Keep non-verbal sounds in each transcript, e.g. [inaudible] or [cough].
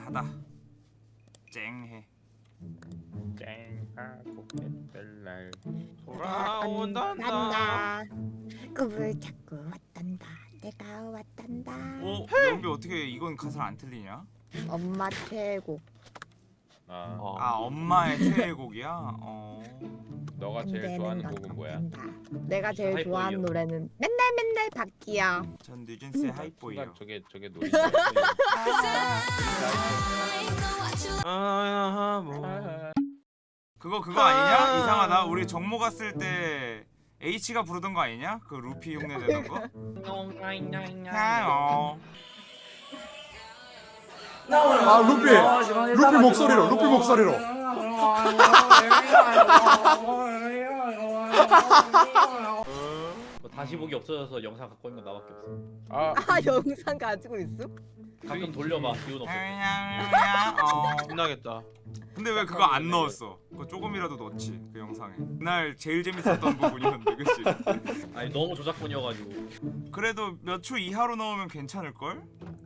쨍하다. 쨍해. 쨍하고 옛날. 돌아온단다. 꿈을 자꾸 왔단다. 내가 왔단다. 오 연비 어떻게 이건 가사를 안 틀리냐? 엄마 최고 아. 아 엄마의 최애곡이야? 어 너가 제일 언제는 좋아하는 너가 곡은 뭐야? 내가 제일 하이보이요. 좋아하는 노래는 맨날 맨날 바뀌야 전 뉴진스의 하이보이요 순간 저게 저게 노래 아, 뭐. 그거 그거 아니냐? 이상하다 우리 정모 갔을 때 H가 부르던 거 아니냐? 그 루피 흉내 내는 거? 어. 아 루피 루피 목소리로 루피 목소리로 뭐 다시 보기 없어져서 영상 갖고 있는 거 나밖에 없어. 아아 영상 가지고 있어? 가끔 돌려봐 기운 없어. 어. 신나겠다. 근데 왜 그거 안 넣었어? 그거 조금이라도 넣지 그 영상에 그날 제일 재밌었던 부분이었는데 그치? [laughs] 아니 너무 조작본이어가지고. 그래도 몇 초 이하로 넣으면 괜찮을걸?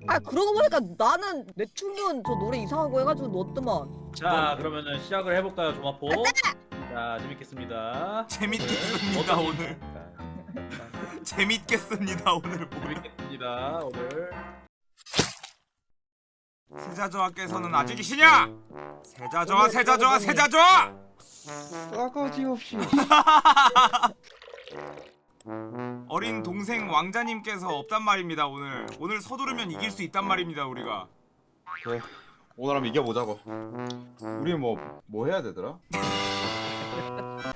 아 그러고 보니까 나는 내 춤은 저 노래 이상한 거 해가지고 넣었더만 자 그러면은 시작을 해볼까요 조마포? 자 재밌겠습니다. [laughs] 재밌겠습니다 오늘 재밌겠습니다 오늘 뭐 재밌겠습니다 오늘. 세자저하께서는 아직 이시냐? 세자저하 세자저하 세자저하! 싸가지 없이. [laughs] 어린 동생 왕자님께서 없단 말입니다 오늘 오늘 서두르면 이길 수 있단 말입니다 우리가 그래 오늘 한번 이겨보자고 우리 뭐 뭐 해야 되더라? [laughs]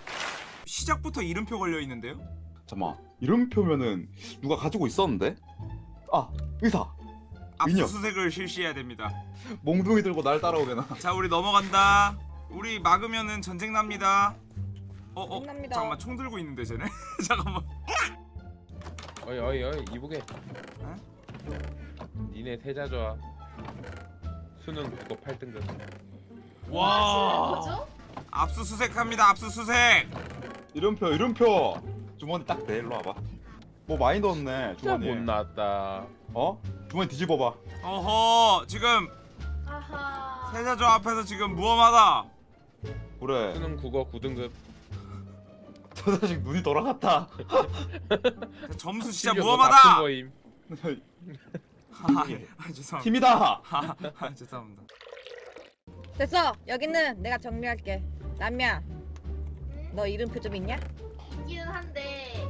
시작부터 이름표 걸려 있는데요? 잠깐만 이름표면은 누가 가지고 있었는데? 아 의사. 압수수색을 실시해야 됩니다. 몽둥이 들고 날 따라오게나. 자 우리 넘어간다. 우리 막으면은 전쟁 납니다. 어? 어? 납니다. 잠깐만 총 들고 있는데 쟤네? [laughs] 잠깐만. 어이 어이 어이 이보게. 니네 세자 좋아. 수능 국어 8등급. 와. 압수수색합니다 압수수색! 이름표 이름표! 주머니 딱내 일로 와봐 뭐 많이 넣었네 진짜 주머니 못 나왔다. 어? 주머니 뒤집어봐. 어허 지금 아하. 세자저 앞에서 지금 무엄하다. 그래. 수능 국어 9등급. [laughs] 저 자식 눈이 돌아갔다. [laughs] 점수 진짜 무엄하다. [laughs] 아, 아, 죄송합니다. 팀이다! 아, 아, 죄송합니다. 됐어. 여기는 내가 정리할게. 남야 너 이름표 좀 있냐? 있기는 한데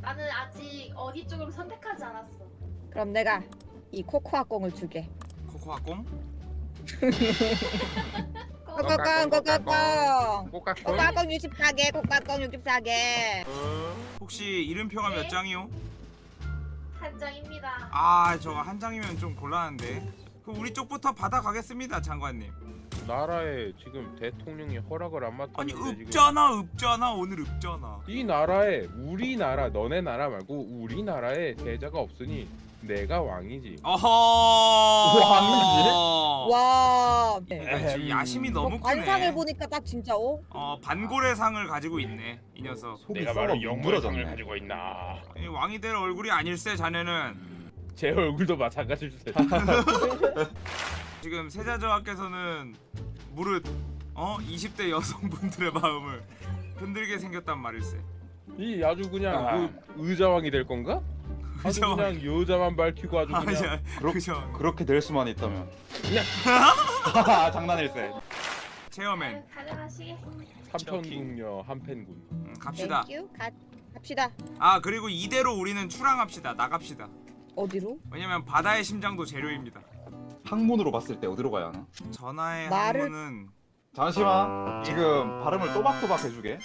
나는 아직 어디 쪽으로 선택하지 않았어. 그럼 내가 이 코코아 꽁을 주게? 코코아 꽁 코코아 꽁 꼬깍꼬 코코아 꽁 64개 코코아 꽁 64개 혹시 이름표가 몇 네. 장이요? 한 장입니다. 아 저거 한 장이면 좀 곤란한데 그 우리 쪽부터 받아가겠습니다 장관님 나라에 지금 대통령이 허락을 안 아니 맡았는데 지금 읍잖아 읍잖아 오늘 읍잖아 이 나라에 우리나라 너네 나라 말고 우리나라에 세자가 없으니 내가 왕이지. 어허 왕이지? 와. 야, 지금 야심이 너무 어, 관상을 크네 보니까 딱 진짜 어? 어 반고래상을 가지고 있네 이 녀석. 속이 내가 썩어 바로 영물상을 뭉그러졌네. 가지고 있나? 이 왕이 될 얼굴이 아닐세 자네는. 제 얼굴도 마찬가지일세 [laughs] 지금 세자저하께서는 무릇 어? 20대 여성분들의 [laughs] 마음을 흔들게 생겼단 말일세. 이 아주 그냥 아. 그 의자왕이 될 건가? [laughs] 아주 의자왕. 그냥 여자만 밝히고 아주 아, 그냥 야, 그렇- 그죠. 그렇게 될 수만 있다면. [laughs] 장난일세. 체어맨. 삼천궁녀 한펜군. 음, 갑시다. 가, 갑시다. 아 그리고 이대로 우리는 출항합시다. 나갑시다. 어디로? 왜냐면 바다의 심장도 재료입니다 항문으로 봤을 때 어디로 가야 하나? 전하의 말을- 항문은 잠시만. 지금 발음을 또박또박 해주게.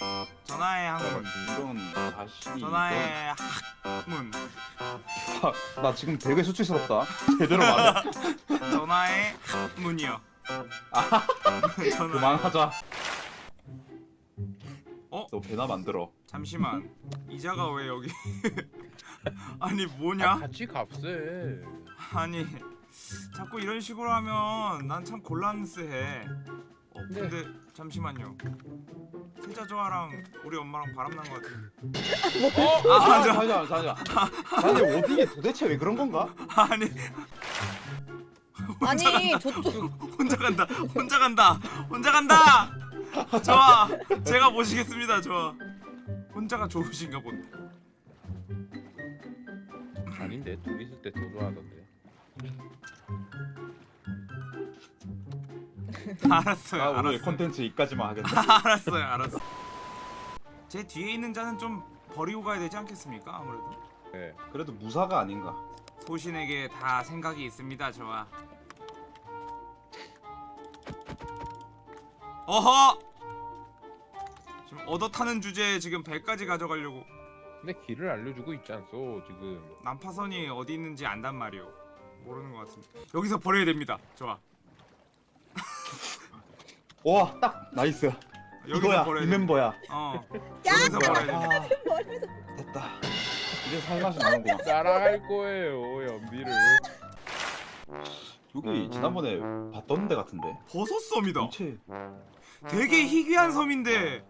전하의 항문. 이런 자식이 전하의 학문. 이런- 나 지금 되게 수치스럽다. [laughs] 제대로 말해. [laughs] 전하의 학문이요. [laughs] 전하의 그만하자. 어? 너 배나 만들어. 잠시만. 이자가 왜 여기? 아니 아, 뭐냐? 같이 값세 아니 자꾸 이런 식으로 하면 난 참 곤란스해 어 근데 잠시만요 세자조아랑 우리 엄마랑 바람난 것 같아 어? 아, 아, 맞아. 잠시만 잠시만 [laughs] 자네 어디게 도대체 왜 그런 건가? 아니 아니 저쪽 혼자 간다. 혼자 간다. 혼자 간다. 좋아. 제가 모시겠습니다. 좋아. 혼자가 좋으신가 본데. 아닌데 둘이 있을 때 더 좋아하던데. [laughs] 알았어요. 아 오늘 알았어요. 콘텐츠 이까지만 하겠네. [laughs] 알았어요. 알았어. 제 뒤에 있는 자는 좀 버리고 가야 되지 않겠습니까? 아무래도 네. 그래도 무사가 아닌가. 소신에게 다 생각이 있습니다. 좋아. 어허! 지금 얻어 타는 주제에 지금 배까지 가져가려고 근데 길을 알려주고 있지 않소 지금. 난파선이 어디 있는지 안단 말이오. 모르는 것 같은데. 여기서 버려야 됩니다. 좋아. 와, 딱 nice. 이거야, 버려야 이 돼. 멤버야. 어. 여기서 버려야 돼. 아, 됐다. 이제 살맛이 나는구나. [laughs] 따라갈 거예요 연비를. 여기 지난번에 봤던 데 같은데. 버섯 섬이다. 전체 되게 희귀한 섬인데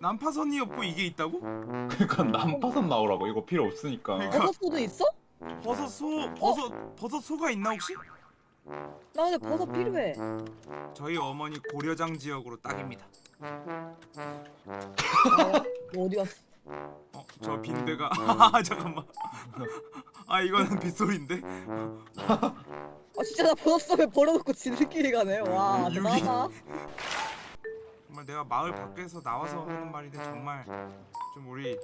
난파선이 없고 이게 있다고? 그러니까 난파선 나오라고 이거 필요 없으니까. 그러니까. 버섯소도 있어? 버섯 소 버섯 버섯 소가 있나 혹시? 나 근데 버섯 필요해. 저희 어머니 고려장 지역으로 딱입니다. 뭐 어디 갔어? 어, 저 빈대가 [laughs] 아 잠깐만. 아 이거는 빗소리인데. 아 진짜 나 버섯소에 버려놓고 지들끼리 가네. 와 유기. 대단하다. 정말 내가 마을 밖에서 나와서 하는 말인데 정말 좀 우리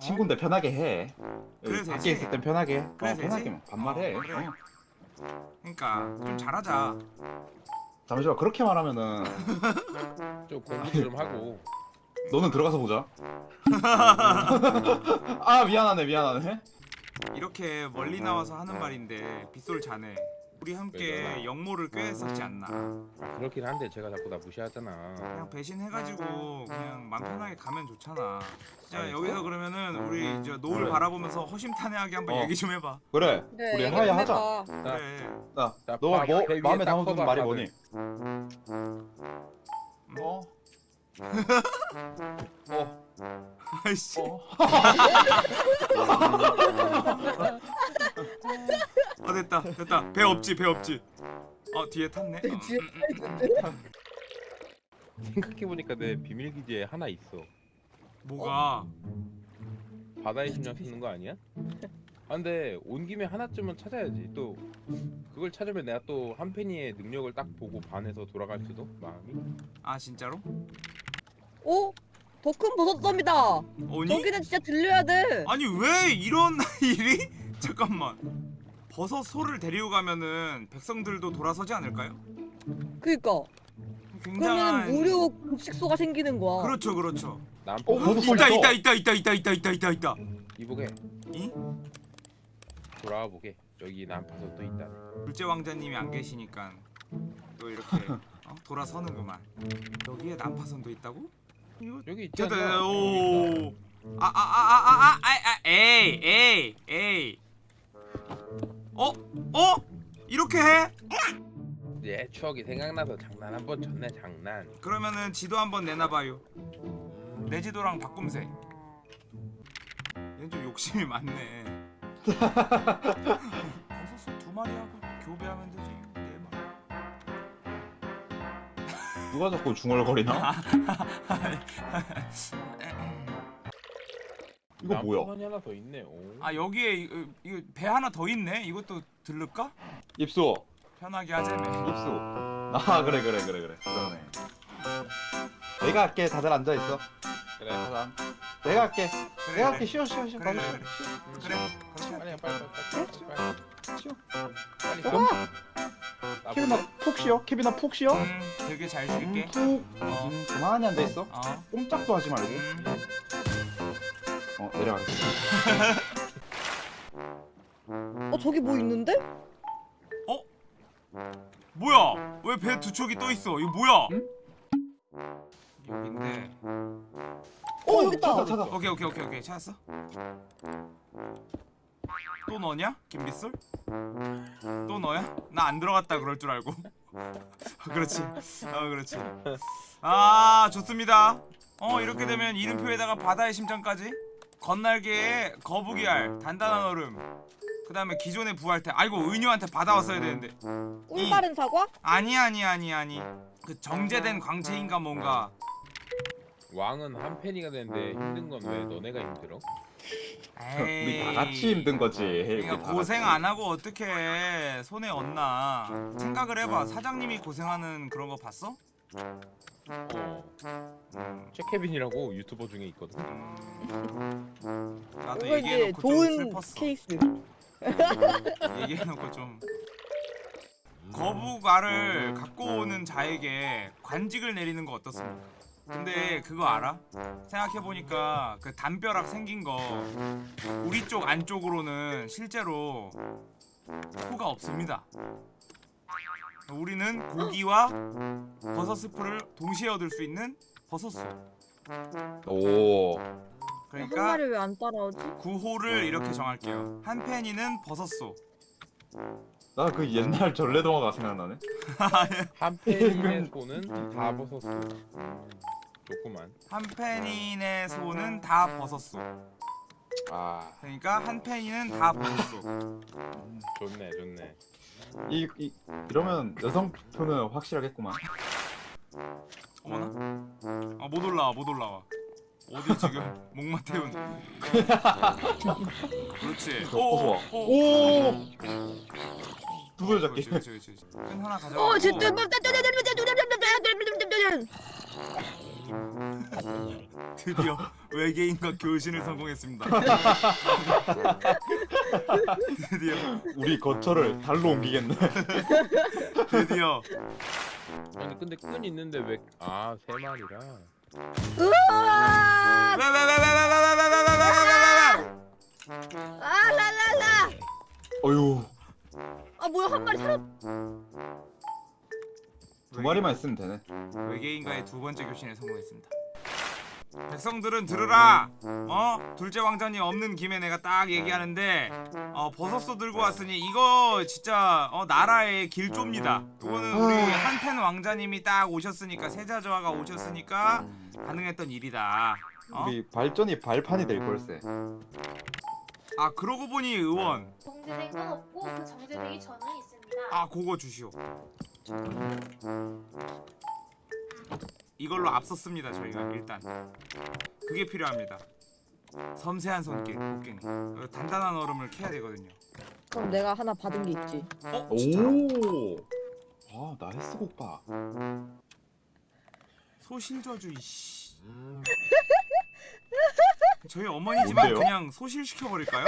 친구인데 편하게 해. 그래, 밖에. 있을 땐 편하게. 해. 그래, 어. 편하게 반말해. 어, 그래. 어. 그러니까 좀 잘하자. 잠시만 그렇게 말하면은 [laughs] 좀 공부 좀 하고. 너는 들어가서 보자. [laughs] 아 미안하네 미안하네. 이렇게 멀리 나와서 하는 말인데 빗솔 자네. 우리 함께? 영모를 꾀했었지 않나. 아, 그렇긴 한데 제가 자꾸 나 무시하잖아. 그냥 배신해가지고 그냥 맘 편하게 가면 좋잖아. 진짜 아니, 여기서 그러면은 우리 이제 노을 그래. 바라보면서 허심탄회하게 한번 어. 얘기 좀 해봐. 그래. 그래, 우리 얘기 하야 좀 하자. 해봐. 그래. 자, 자, 너 박, 뭐배 위에 마음에 딱 담아두는 말이. 뭐니? 어? 어? 아이씨. 어? 어 됐다 됐다. 배 없지 배 없지. 어 뒤에 탔네. 어, 뒤에 생각해보니까 내 비밀 기지에 하나 있어. 뭐가? 바다의 심장 쓰는 거 아니야? 아 근데 온 김에 하나쯤은 찾아야지. 또 그걸 찾으면 내가 또 한펜이의 능력을 딱 보고 반해서 돌아갈 수도 마음이. 아 진짜로? 오? 더 큰 버섯섬이다. 오니? 저기는 진짜 들려야 돼. 아니 왜 이런 [laughs] 일이? 잠깐만. 버섯 소를 데리고 가면은 백성들도 돌아서지 않을까요? 그니까. 굉장한 그러면 무료 급식소가 생기는 거야. 그렇죠 그렇죠. 난 어, 소리 있다 또. 있다 있다 있다 있다 있다 있다 있다 있다. 이보게 이? 돌아와 보게. 여기 난파선 또 있다. 둘째 왕자님이 안 계시니까 또 이렇게 어? 돌아서는구만. 여기에 난파선도 있다고? 이거 여기 있지 됐다 않나? 됐다. 여기 오. 아아아 아 아 아 아, 에이 에이 에이. 어? 어? 이렇게 해? 예 추억이 생각나서 장난 한 번 쳤네 장난. 그러면은 지도 한번 내놔 봐요. 내 지도랑 바꿈세. 얘는 좀 욕심이 많네. [laughs] 누가 자꾸 중얼거리나? [laughs] 이거 뭐야? 난파선이 하나 더 있네. 오. 아 여기에 이거, 이거 배 하나 더 있네. 이것도 들를까? 입수. 편하게 하자며. 입수. 아 그래 그래 그래 그래. 그러네. 내가 할게. 다들 앉아 있어. 그래. 가자. 내가 할게. 그래, 내가. 할게. 쉬어 쉬어 쉬어. 그래, 빨리 그래, 쉬어. 그래. 그렇게 빨리 할게. 빨리 빨리 빨리 빨리 쉬어. 빨리 그럼 나 케빈아 푹 쉬어. 케빈아 푹 쉬어. 음, 되게 잘 음, 쉴게. 푹. 어. 음, 가만히 앉아 있어. 어. 꼼짝도 하지 말고. 음. 어 내려가겠어. [laughs] 어 저기 뭐 있는데? 뭐야? 왜 배 두 척이 떠 있어? 이거 뭐야? 응? 여긴데. 어 여기 있다. 찾아 찾아. 오케이 오케이 오케이 오케이 찾았어. 또 너냐? 김빗솔? 또 너야? 나 안 들어갔다 그럴 줄 알고. [laughs] 그렇지. 어 그렇지. 아 좋습니다. 어 이렇게 되면 이름표에다가 바다의 심장까지 건날개에 거북이알 단단한 얼음 그 다음에 기존에 부활 때 아이고 은유한테 받아왔어야 되는데 꿀 바른 사과? 아니 아니 아니 아니 그 정제된 광채인가 뭔가 왕은 한 팬이가 되는데 힘든 건 왜 너네가 힘들어? 우리 다 같이 힘든 거지. 우리 그러니까 다 고생 같이. 안 하고 어떻게 손에 얹나 생각을 해봐 사장님이 고생하는 그런 거 봤어? 어. 음, 최케빈이라고 유튜버 중에 있거든. 음, 나도 이제 얘기해놓고 좀 좋은 슬펐어 케이스. 얘기해놓고 좀 거북알을 갖고 오는 자에게 관직을 내리는 거 어떻습니까? 근데 그거 알아? 생각해보니까 그 담벼락 생긴 거 우리 쪽 안쪽으로는 실제로 소가 없습니다 우리는 고기와 버섯 스프를 동시에 얻을 수 있는 버섯소 오. 한 그러니까 마리 왜 안 따라오지? 구호를 이렇게 정할게요 한 팬이는 버섯소 나 그 옛날 전래동화가 생각나네. [laughs] 한 팬의 [laughs] 손은 다 벗었어. 좋구만. 한 팬인의 소는 다 버섯소 아, 그러니까 한 팬이는 다 버섯소 좋네, 좋네. 이, 이 이러면 여성 투표는 확실하겠구만. 어머나 아 못 올라와 못 올라와 어디 지금 목마 태운 그렇지 어, 어서 와. 오, 오. 두개 잡기. 끈 하나 가져가고 어, 진짜. 드디어 외계인과 교신을 성공했습니다 드디어 우리 거처를 달로 옮기겠네. 드디어 아니 근데 끈 있는데 왜? 아 세 마리라. 으아! 왜왜왜왜왜왜왜왜왜왜왜왜 아, 라라라! 어유, 아, 뭐야, 한 마리 살았. 두 마리만 있으면 되네. 외계인과의 두 번째 교신에 성공했습니다. 백성들은 들으라. 어 둘째 왕자님 없는 김에 내가 딱 얘기하는데 어 버섯소 들고 왔으니 이거 진짜 어 나라의 길조입니다. 이거는 우리 한펜 왕자님이 딱 오셨으니까 세자저하가 오셨으니까 가능했던 일이다. 어? 우리 발전이 발판이 될 걸세. 아 그러고 보니 의원 정제된 건 없고 그 정제되기 전에 있습니다. 아 그거 주시오. 이걸로 앞섰습니다 저희가 일단 그게 필요합니다. 섬세한 손길 곡괭이 어, 단단한 얼음을 캐야 되거든요. 그럼 내가 하나 받은 게 있지. 어 진짜로? 오. 아, 나이스 곡봐. 소실저주 이씨. 저희 어머니지만? 그냥 소실 시켜버릴까요?